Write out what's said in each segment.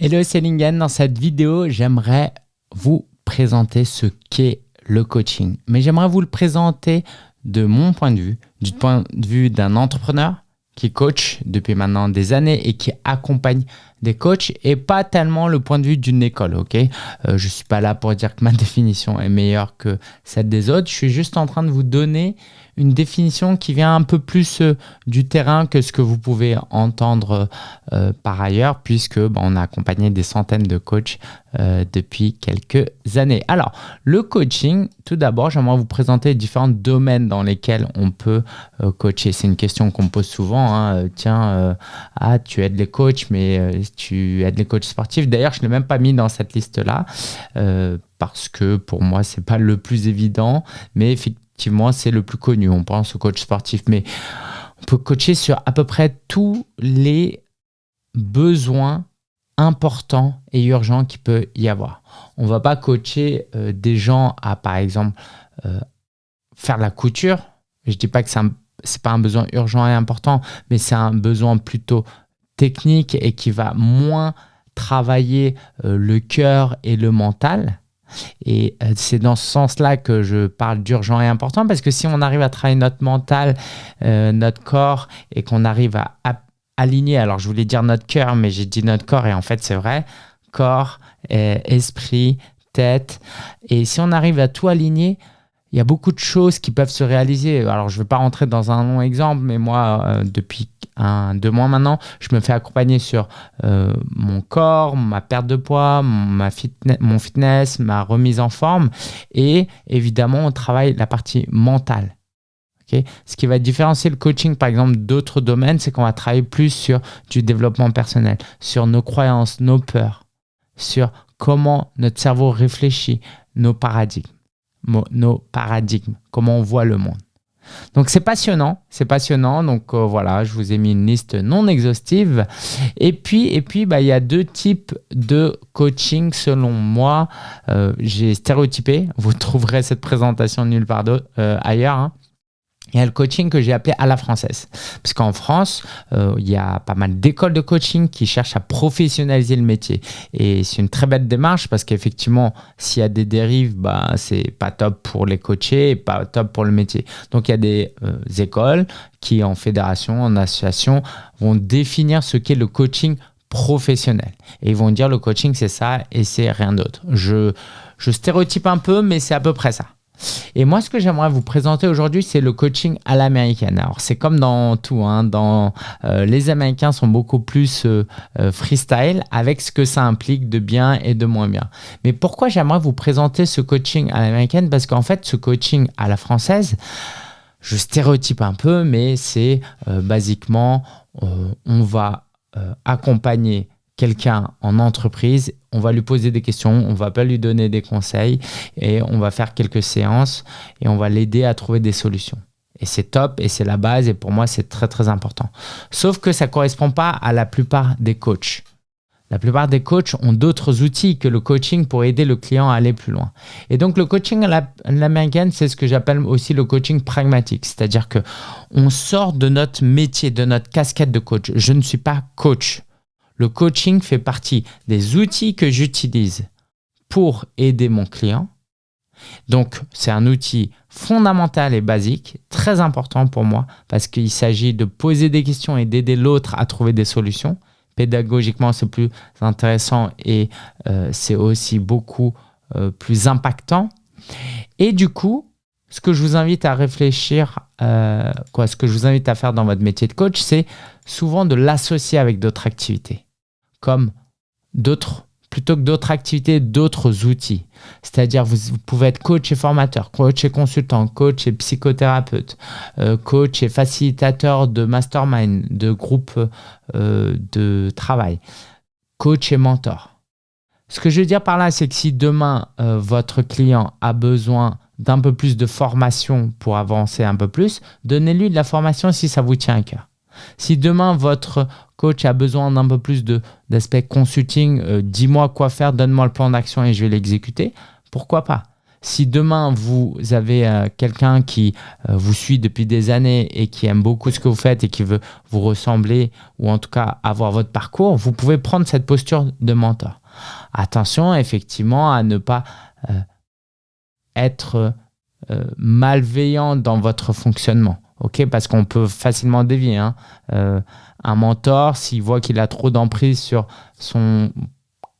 Hello, c'est Lingen. Dans cette vidéo, j'aimerais vous présenter ce qu'est le coaching. Mais j'aimerais vous le présenter de mon point de vue, du point de vue d'un entrepreneur qui coach depuis maintenant des années et qui accompagne des coachs et pas tellement le point de vue d'une école, ok? Euh, Je suis pas là pour dire que ma définition est meilleure que celle des autres, je suis juste en train de vous donner une définition qui vient un peu plus euh, du terrain que ce que vous pouvez entendre euh, par ailleurs, puisque bah, on a accompagné des centaines de coachs euh, depuis quelques années. Alors, le coaching, tout d'abord, j'aimerais vous présenter différents domaines dans lesquels on peut coacher. C'est une question qu'on me pose souvent. Hein. Tiens, ah, tu aides les coachs, mais tu aides les coachs sportifs. D'ailleurs, je ne l'ai même pas mis dans cette liste-là parce que pour moi, c'est pas le plus évident, mais effectivement, effectivement, c'est le plus connu. On pense au coach sportif, mais on peut coacher sur à peu près tous les besoins importants et urgents qu'il peut y avoir. On ne va pas coacher euh, des gens à, par exemple, euh, faire la couture. Je ne dis pas que ce n'est pas un besoin urgent et important, mais c'est un besoin plutôt technique et qui va moins travailler euh, le cœur et le mental. Et euh, c'est dans ce sens-là que je parle d'urgent et important, parce que si on arrive à travailler notre mental, euh, notre corps, et qu'on arrive à, aligner, alors je voulais dire notre cœur, mais j'ai dit notre corps, et en fait c'est vrai, corps, euh, esprit, tête, et si on arrive à tout aligner, il y a beaucoup de choses qui peuvent se réaliser. Alors, je ne vais pas rentrer dans un long exemple, mais moi, depuis un, deux mois maintenant, je me fais accompagner sur euh, mon corps, ma perte de poids, mon fitness, ma remise en forme. Et évidemment, on travaille la partie mentale. Ce qui va différencier le coaching, par exemple, d'autres domaines, c'est qu'on va travailler plus sur du développement personnel, sur nos croyances, nos peurs, sur comment notre cerveau réfléchit, nos paradigmes, nos paradigmes, comment on voit le monde. Donc c'est passionnant, c'est passionnant. Donc euh, voilà, je vous ai mis une liste non exhaustive. Et puis, et puis bah, il y a deux types de coaching selon moi. Euh, j'ai stéréotypé, vous trouverez cette présentation nulle part euh, ailleurs. Hein. Il y a le coaching que j'ai appelé à la française. Parce qu'en France, euh, il y a pas mal d'écoles de coaching qui cherchent à professionnaliser le métier. Et c'est une très belle démarche parce qu'effectivement, s'il y a des dérives, bah, c'est pas top pour les coachés et pas top pour le métier. Donc il y a des euh, écoles qui, en fédération, en association, vont définir ce qu'est le coaching professionnel. Et ils vont dire le coaching, c'est ça et c'est rien d'autre. Je, je stéréotype un peu, mais c'est à peu près ça. Et moi, ce que j'aimerais vous présenter aujourd'hui, c'est le coaching à l'américaine. Alors, c'est comme dans tout. Hein, dans, euh, les Américains sont beaucoup plus euh, euh, freestyle avec ce que ça implique de bien et de moins bien. Mais pourquoi j'aimerais vous présenter ce coaching à l'américaine? Parce qu'en fait, ce coaching à la française, je stéréotype un peu, mais c'est basiquement, on va accompagner quelqu'un en entreprise, on va lui poser des questions, on va pas lui donner des conseils et on va faire quelques séances et on va l'aider à trouver des solutions. Et c'est top et c'est la base et pour moi c'est très très important. Sauf que ça correspond pas à la plupart des coachs. La plupart des coachs ont d'autres outils que le coaching pour aider le client à aller plus loin. Et donc le coaching à l'américaine, c'est ce que j'appelle aussi le coaching pragmatique. C'est-à-dire que on sort de notre métier, de notre casquette de coach. Je ne suis pas coach. Le coaching fait partie des outils que j'utilise pour aider mon client. Donc, c'est un outil fondamental et basique, très important pour moi, parce qu'il s'agit de poser des questions et d'aider l'autre à trouver des solutions. Pédagogiquement, c'est plus intéressant et euh, c'est aussi beaucoup euh, plus impactant. Et du coup, ce que je vous invite à réfléchir, euh, quoi, ce que je vous invite à faire dans votre métier de coach, c'est souvent de l'associer avec d'autres activités comme d'autres, plutôt que d'autres activités, d'autres outils. C'est-à-dire, vous, pouvez être coach et formateur, coach et consultant, coach et psychothérapeute, euh, coach et facilitateur de mastermind, de groupe euh, de travail, coach et mentor. Ce que je veux dire par là, c'est que si demain, euh, votre client a besoin d'un peu plus de formation pour avancer un peu plus, donnez-lui de la formation si ça vous tient à cœur. Si demain, votre coach a besoin d'un peu plus d'aspect consulting, euh, dis-moi quoi faire, donne-moi le plan d'action et je vais l'exécuter, pourquoi pas? Si demain vous avez euh, quelqu'un qui euh, vous suit depuis des années et qui aime beaucoup ce que vous faites et qui veut vous ressembler ou en tout cas avoir votre parcours, vous pouvez prendre cette posture de mentor. Attention effectivement à ne pas être malveillant dans votre fonctionnement. Ok Parce qu'on peut facilement dévier. Hein. un mentor, s'il voit qu'il a trop d'emprise sur son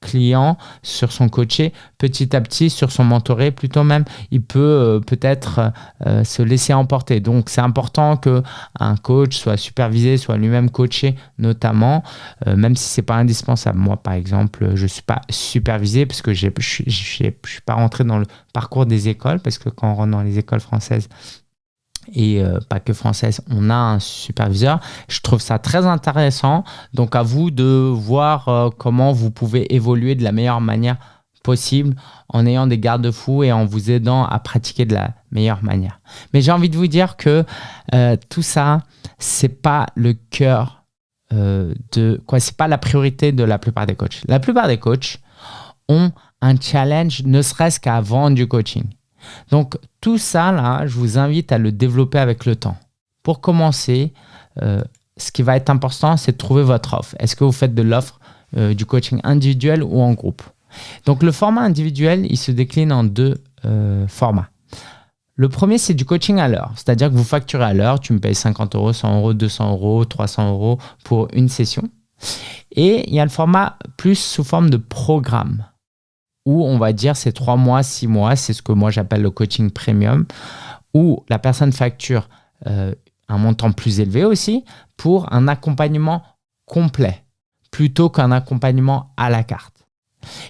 client, sur son coaché, petit à petit, sur son mentoré, plutôt même, il peut euh, peut-être euh, se laisser emporter. Donc, c'est important que un coach soit supervisé, soit lui-même coaché, notamment, euh, même si c'est pas indispensable. Moi, par exemple, je suis pas supervisé parce que je suis pas rentré dans le parcours des écoles, parce que quand on rentre dans les écoles françaises, et euh, pas que française, on a un superviseur. Je trouve ça très intéressant. Donc à vous de voir euh, comment vous pouvez évoluer de la meilleure manière possible en ayant des garde-fous et en vous aidant à pratiquer de la meilleure manière. Mais j'ai envie de vous dire que euh, tout ça, c'est pas le cœur de quoi, c'est pas la priorité de la plupart des coachs. La plupart des coachs ont un challenge, ne serait-ce qu'à vendre du coaching. Donc tout ça, là, je vous invite à le développer avec le temps. Pour commencer, euh, ce qui va être important, c'est de trouver votre offre. Est-ce que vous faites de l'offre euh, du coaching individuel ou en groupe? Donc le format individuel, il se décline en deux euh, formats. Le premier, c'est du coaching à l'heure, c'est-à-dire que vous facturez à l'heure, tu me payes 50 euros, 100 euros, 200 euros, 300 euros pour une session. Et il y a le format plus sous forme de programme on va dire c'est trois mois, six mois, c'est ce que moi j'appelle le coaching premium, où la personne facture euh, un montant plus élevé aussi pour un accompagnement complet plutôt qu'un accompagnement à la carte.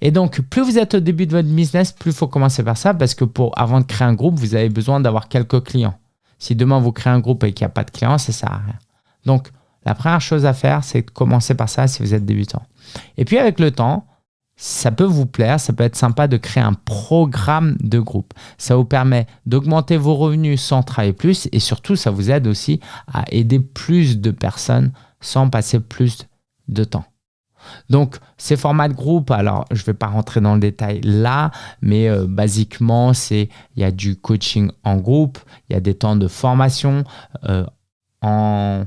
Et donc, plus vous êtes au début de votre business, plus il faut commencer par ça parce que pour, avant de créer un groupe, vous avez besoin d'avoir quelques clients. Si demain vous créez un groupe et qu'il n'y a pas de clients, ça ne sert à rien. Donc, la première chose à faire, c'est de commencer par ça si vous êtes débutant. Et puis avec le temps, ça peut vous plaire, ça peut être sympa de créer un programme de groupe. Ça vous permet d'augmenter vos revenus sans travailler plus et surtout, ça vous aide aussi à aider plus de personnes sans passer plus de temps. Donc, ces formats de groupe, alors je ne vais pas rentrer dans le détail là, mais euh, basiquement, c'est il y a du coaching en groupe, il y a des temps de formation euh, en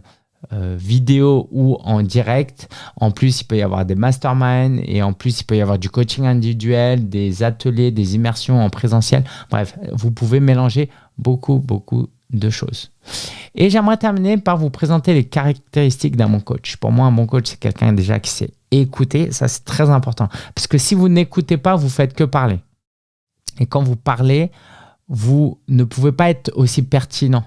euh, vidéo ou en direct. En plus, il peut y avoir des masterminds et en plus, il peut y avoir du coaching individuel, des ateliers, des immersions en présentiel. Bref, vous pouvez mélanger beaucoup, beaucoup de choses. Et j'aimerais terminer par vous présenter les caractéristiques d'un bon coach. Pour moi, un bon coach, c'est quelqu'un déjà qui sait écouter. Ça, c'est très important. Parce que si vous n'écoutez pas, vous faites que parler. Et quand vous parlez, vous ne pouvez pas être aussi pertinent.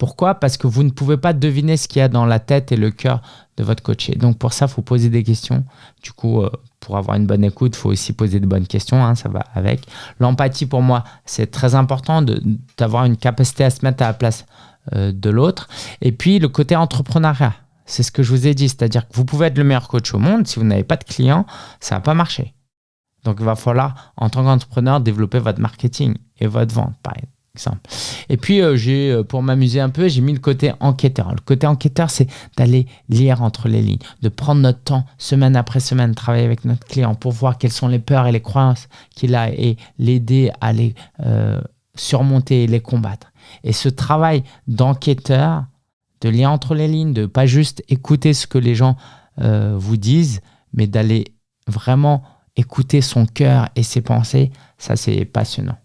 Pourquoi? Parce que vous ne pouvez pas deviner ce qu'il y a dans la tête et le cœur de votre coaché. Donc pour ça, il faut poser des questions. Du coup, euh, pour avoir une bonne écoute, il faut aussi poser de bonnes questions, hein, ça va avec. L'empathie, pour moi, c'est très important d'avoir une capacité à se mettre à la place euh, de l'autre. Et puis, le côté entrepreneuriat, c'est ce que je vous ai dit, c'est-à-dire que vous pouvez être le meilleur coach au monde, si vous n'avez pas de clients, ça ne va pas marcher. Donc, il va falloir, en tant qu'entrepreneur, développer votre marketing et votre vente, par. Et puis, euh, j'ai, euh, pour m'amuser un peu, j'ai mis le côté enquêteur. Le côté enquêteur, c'est d'aller lire entre les lignes, de prendre notre temps, semaine après semaine, travailler avec notre client pour voir quelles sont les peurs et les croyances qu'il a et l'aider à les euh, surmonter et les combattre. Et ce travail d'enquêteur, de lire entre les lignes, de pas juste écouter ce que les gens vous disent, mais d'aller vraiment écouter son cœur et ses pensées, ça c'est passionnant.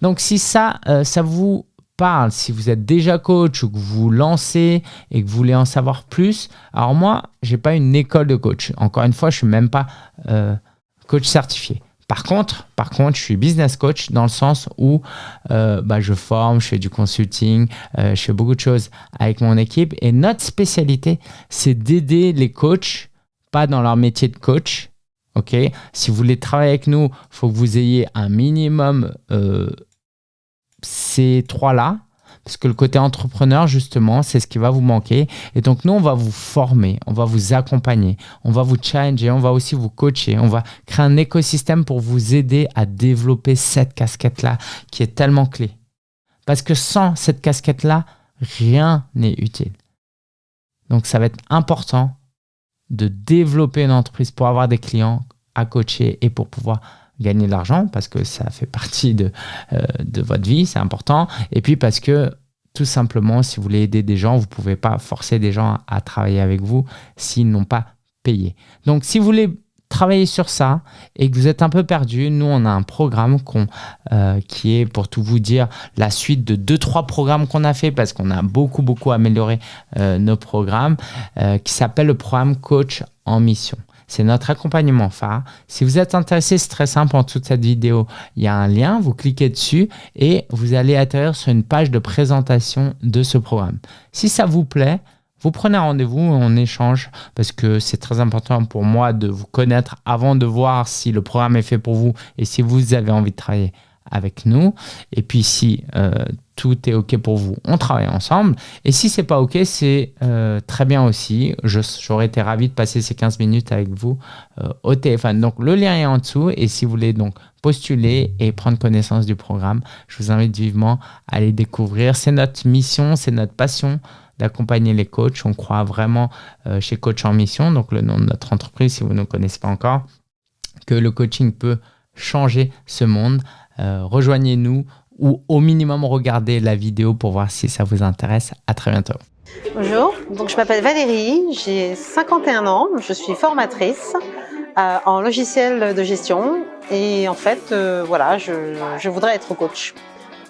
Donc si ça, euh, ça vous parle, si vous êtes déjà coach ou que vous lancez et que vous voulez en savoir plus, alors moi, je n'ai pas une école de coach. Encore une fois, je ne suis même pas euh, coach certifié. Par contre, par contre, je suis business coach dans le sens où euh, bah, je forme, je fais du consulting, je fais beaucoup de choses avec mon équipe. Et notre spécialité, c'est d'aider les coachs, pas dans leur métier de coach, ok? Si vous voulez travailler avec nous, il faut que vous ayez un minimum ces trois-là, parce que le côté entrepreneur, justement, c'est ce qui va vous manquer. Et donc, nous, on va vous former, on va vous accompagner, on va vous challenger, on va aussi vous coacher, on va créer un écosystème pour vous aider à développer cette casquette-là qui est tellement clé. Parce que sans cette casquette-là, rien n'est utile. Donc, ça va être important de développer une entreprise pour avoir des clients à coacher et pour pouvoir gagner de l'argent parce que ça fait partie de, euh, de votre vie, c'est important. Et puis parce que tout simplement, si vous voulez aider des gens, vous ne pouvez pas forcer des gens à travailler avec vous s'ils n'ont pas payé. Donc, si vous voulez travailler sur ça et que vous êtes un peu perdu, nous, on a un programme euh, qui est, pour tout vous dire, la suite de deux, trois programmes qu'on a fait parce qu'on a beaucoup, beaucoup amélioré euh, nos programmes, euh, qui s'appelle le programme Coach en mission. C'est notre accompagnement phare. Si vous êtes intéressé, c'est très simple. En de cette vidéo, il y a un lien. Vous cliquez dessus et vous allez atterrir sur une page de présentation de ce programme. Si ça vous plaît, vous prenez rendez-vous, on échange parce que c'est très important pour moi de vous connaître avant de voir si le programme est fait pour vous et si vous avez envie de travailler avec nous. Et puis si euh, tout est OK pour vous, on travaille ensemble. Et si c'est pas OK, c'est euh, très bien aussi. J'aurais été ravi de passer ces 15 minutes avec vous euh, au téléphone. Donc le lien est en dessous et si vous voulez donc postuler et prendre connaissance du programme, je vous invite vivement à aller découvrir. C'est notre mission, c'est notre passion d'accompagner les coachs. On croit vraiment euh, chez Coach en Mission, donc le nom de notre entreprise, si vous ne connaissez pas encore, que le coaching peut changer ce monde. Euh, rejoignez-nous ou au minimum regardez la vidéo pour voir si ça vous intéresse. À très bientôt. Bonjour, donc je m'appelle Valérie, j'ai 51 ans, je suis formatrice euh, en logiciel de gestion et en fait, voilà, je, je voudrais être coach.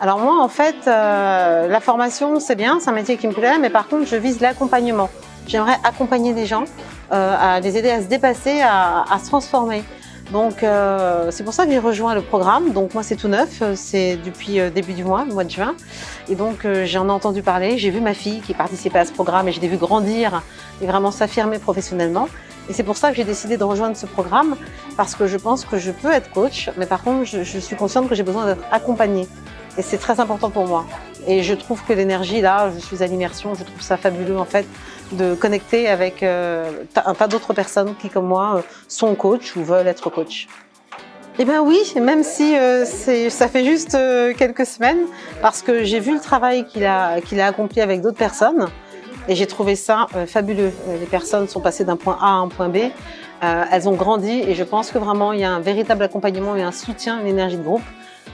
Alors moi, en fait, euh, la formation, c'est bien, c'est un métier qui me plaît, mais par contre, je vise l'accompagnement. J'aimerais accompagner des gens, euh, à les aider à se dépasser, à, se transformer. Donc, euh, c'est pour ça que j'ai rejoint le programme. Donc, moi, c'est tout neuf, c'est depuis début du mois, le mois de juin. Et donc, j'en ai entendu parler, j'ai vu ma fille qui participait à ce programme et je l'ai vu grandir et vraiment s'affirmer professionnellement. Et c'est pour ça que j'ai décidé de rejoindre ce programme, parce que je pense que je peux être coach, mais par contre, je, je suis consciente que j'ai besoin d'être accompagnée. Et c'est très important pour moi. Et je trouve que l'énergie, là, je suis à l'immersion, je trouve ça fabuleux en fait de connecter avec euh, un tas d'autres personnes qui, comme moi, euh, sont coach ou veulent être coach. Eh bien oui, même si euh, ça fait juste quelques semaines, parce que j'ai vu le travail qu'il a, a accompli avec d'autres personnes, et j'ai trouvé ça fabuleux. Les personnes sont passées d'un point A à un point B, elles ont grandi, et je pense que vraiment il y a un véritable accompagnement et un soutien, une énergie de groupe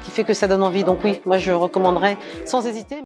qui fait que ça donne envie. Donc oui, moi je recommanderais sans hésiter.